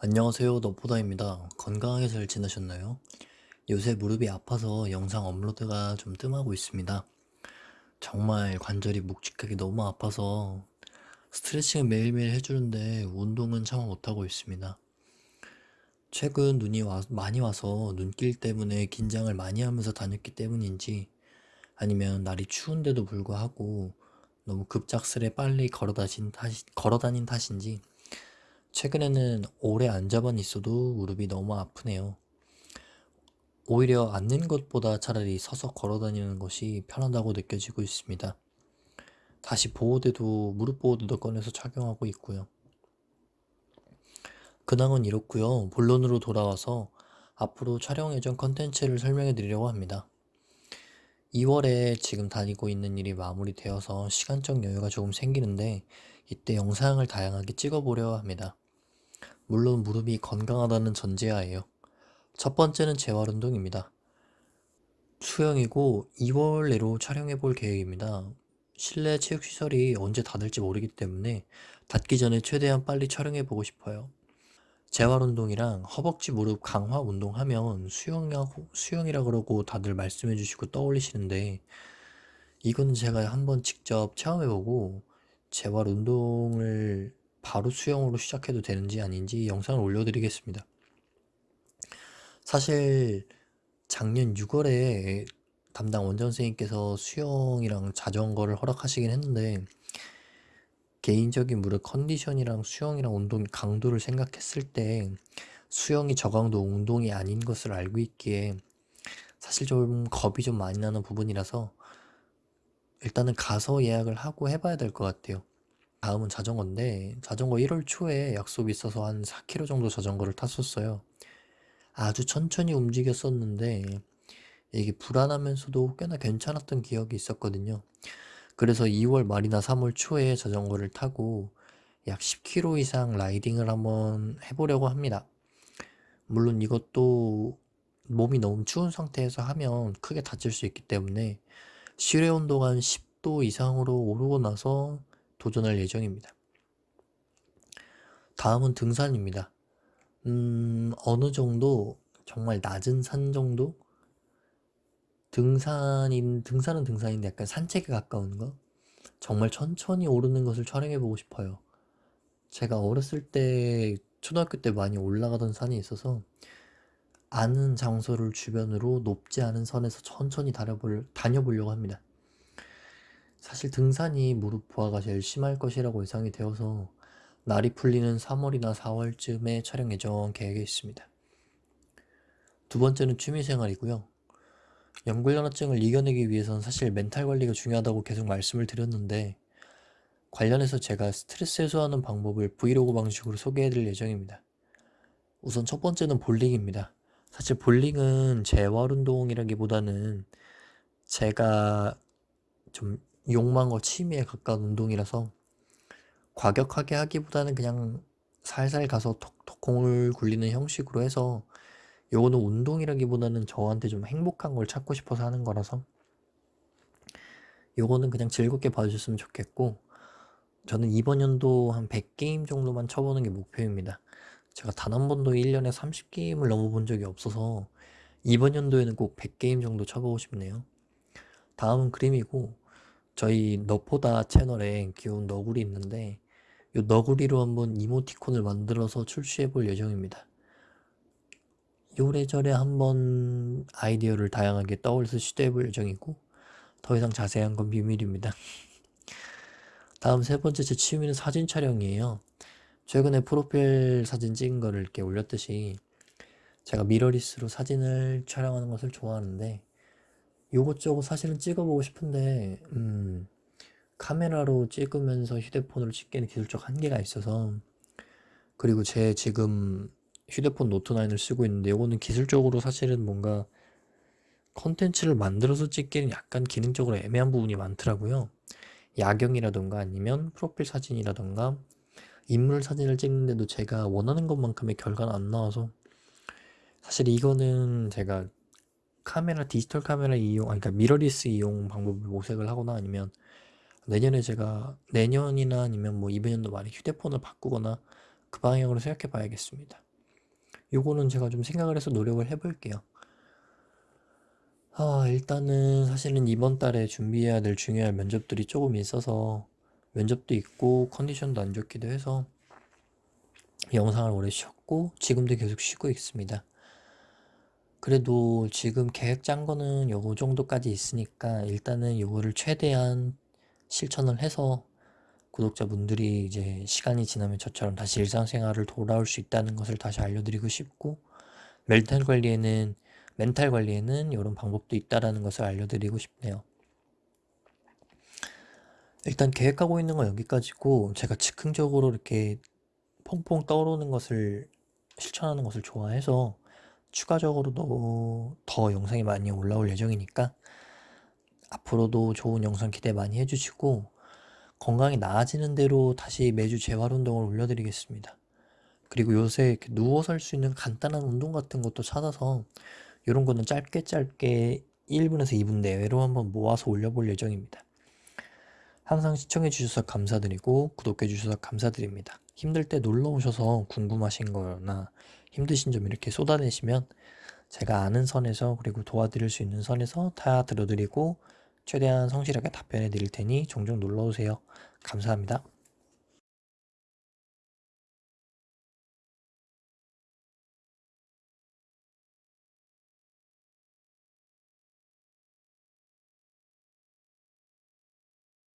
안녕하세요 너보다입니다. 건강하게 잘 지내셨나요? 요새 무릎이 아파서 영상 업로드가 좀 뜸하고 있습니다. 정말 관절이 묵직하게 너무 아파서 스트레칭은 매일매일 해주는데 운동은 차마 못하고 있습니다. 최근 눈이 와, 많이 와서 눈길 때문에 긴장을 많이 하면서 다녔기 때문인지 아니면 날이 추운데도 불구하고 너무 급작스레 빨리 걸어다닌, 탓, 걸어다닌 탓인지 최근에는 오래 앉아만 있어도 무릎이 너무 아프네요. 오히려 앉는 것보다 차라리 서서 걸어 다니는 것이 편하다고 느껴지고 있습니다. 다시 보호대도 무릎 보호대도 꺼내서 착용하고 있고요. 근황은 이렇고요. 본론으로 돌아와서 앞으로 촬영 예정 컨텐츠를 설명해 드리려고 합니다. 2월에 지금 다니고 있는 일이 마무리되어서 시간적 여유가 조금 생기는데 이때 영상을 다양하게 찍어보려 합니다. 물론 무릎이 건강하다는 전제하에요. 첫 번째는 재활 운동입니다. 수영이고 2월 내로 촬영해 볼 계획입니다. 실내 체육시설이 언제 닫을지 모르기 때문에 닫기 전에 최대한 빨리 촬영해 보고 싶어요. 재활 운동이랑 허벅지 무릎 강화 운동하면 수영이라, 수영이라 그러고 다들 말씀해 주시고 떠올리시는데 이건 제가 한번 직접 체험해 보고 재활 운동을 바로 수영으로 시작해도 되는지 아닌지 영상을 올려드리겠습니다. 사실 작년 6월에 담당 원장 선생님께서 수영이랑 자전거를 허락하시긴 했는데 개인적인 무릎 컨디션이랑 수영이랑 운동 강도를 생각했을 때 수영이 저강도 운동이 아닌 것을 알고 있기에 사실 좀 겁이 좀 많이 나는 부분이라서 일단은 가서 예약을 하고 해봐야 될 것 같아요. 다음은 자전거인데 자전거 1월 초에 약속이 있어서 한 4km 정도 자전거를 탔었어요. 아주 천천히 움직였었는데 이게 불안하면서도 꽤나 괜찮았던 기억이 있었거든요. 그래서 2월 말이나 3월 초에 자전거를 타고 약 10km 이상 라이딩을 한번 해보려고 합니다. 물론 이것도 몸이 너무 추운 상태에서 하면 크게 다칠 수 있기 때문에 실외 온도가 한 10도 이상으로 오르고 나서 도전할 예정입니다. 다음은 등산입니다. 음, 어느 정도 정말 낮은 산 정도? 등산인, 등산은 등산인데 약간 산책에 가까운 거? 정말 천천히 오르는 것을 촬영해 보고 싶어요. 제가 어렸을 때, 초등학교 때 많이 올라가던 산이 있어서 아는 장소를 주변으로 높지 않은 선에서 천천히 다녀보려고 합니다. 사실 등산이 무릎 부하가 제일 심할 것이라고 예상이 되어서 날이 풀리는 3월이나 4월쯤에 촬영 예정 계획에 있습니다. 두 번째는 취미생활이고요. 연골연화증을 이겨내기 위해선 사실 멘탈 관리가 중요하다고 계속 말씀을 드렸는데 관련해서 제가 스트레스 해소하는 방법을 브이로그 방식으로 소개해드릴 예정입니다. 우선 첫 번째는 볼링입니다. 사실 볼링은 재활 운동이라기보다는 제가 좀 욕망과 취미에 가까운 운동이라서 과격하게 하기보다는 그냥 살살 가서 톡톡 공을 굴리는 형식으로 해서 요거는 운동이라기보다는 저한테 좀 행복한 걸 찾고 싶어서 하는 거라서 요거는 그냥 즐겁게 봐주셨으면 좋겠고 저는 이번 연도 한 100게임 정도만 쳐보는 게 목표입니다. 제가 단 한 번도 1년에 30게임을 넘어본 적이 없어서 이번 연도에는 꼭 100게임 정도 쳐보고 싶네요. 다음은 그림이고 저희 너보다 채널에 귀여운 너구리 있는데 이 너구리로 한번 이모티콘을 만들어서 출시해 볼 예정입니다. 요래저래 한번 아이디어를 다양하게 떠올려서 시도해 볼 예정이고 더 이상 자세한 건 비밀입니다. 다음 세 번째 제 취미는 사진 촬영이에요. 최근에 프로필 사진 찍은 거를 이렇게 올렸듯이 제가 미러리스로 사진을 촬영하는 것을 좋아하는데 요것저것 사실은 찍어보고 싶은데 음, 카메라로 찍으면서 휴대폰으로 찍기에는 기술적 한계가 있어서. 그리고 제 지금 휴대폰 노트9을 쓰고 있는데 요거는 기술적으로 사실은 뭔가 컨텐츠를 만들어서 찍기는 약간 기능적으로 애매한 부분이 많더라고요. 야경이라던가 아니면 프로필 사진이라던가 인물 사진을 찍는데도 제가 원하는 것만큼의 결과는 안 나와서 사실 이거는 제가 카메라 디지털 카메라 이용 아니 그러니까 미러리스 이용 방법을 모색을 하거나 아니면 내년에 제가 내년이나 아니면 뭐 이번 년도 말에 휴대폰을 바꾸거나 그 방향으로 생각해 봐야겠습니다. 요거는 제가 좀 생각을 해서 노력을 해볼게요. 아, 일단은 사실은 이번 달에 준비해야 될 중요한 면접들이 조금 있어서 면접도 있고 컨디션도 안 좋기도 해서 영상을 오래 쉬었고 지금도 계속 쉬고 있습니다. 그래도 지금 계획 짠 거는 요거 정도까지 있으니까 일단은 요거를 최대한 실천을 해서 구독자분들이 이제 시간이 지나면 저처럼 다시 일상생활을 돌아올 수 있다는 것을 다시 알려드리고 싶고 멘탈 관리에는 멘탈 관리에는 이런 방법도 있다라는 것을 알려드리고 싶네요. 일단 계획하고 있는 건 여기까지고 제가 즉흥적으로 이렇게 퐁퐁 떠오르는 것을 실천하는 것을 좋아해서 추가적으로도 더 영상이 많이 올라올 예정이니까 앞으로도 좋은 영상 기대 많이 해주시고 건강이 나아지는 대로 다시 매주 재활 운동을 올려드리겠습니다. 그리고 요새 이렇게 누워서 할 수 있는 간단한 운동 같은 것도 찾아서 이런 거는 짧게 짧게 1분에서 2분 내외로 한번 모아서 올려볼 예정입니다. 항상 시청해 주셔서 감사드리고 구독해 주셔서 감사드립니다. 힘들 때 놀러 오셔서 궁금하신 거나 힘드신 점 이렇게 쏟아내시면 제가 아는 선에서 그리고 도와드릴 수 있는 선에서 다 들어드리고 최대한 성실하게 답변해 드릴 테니 종종 놀러 오세요. 감사합니다.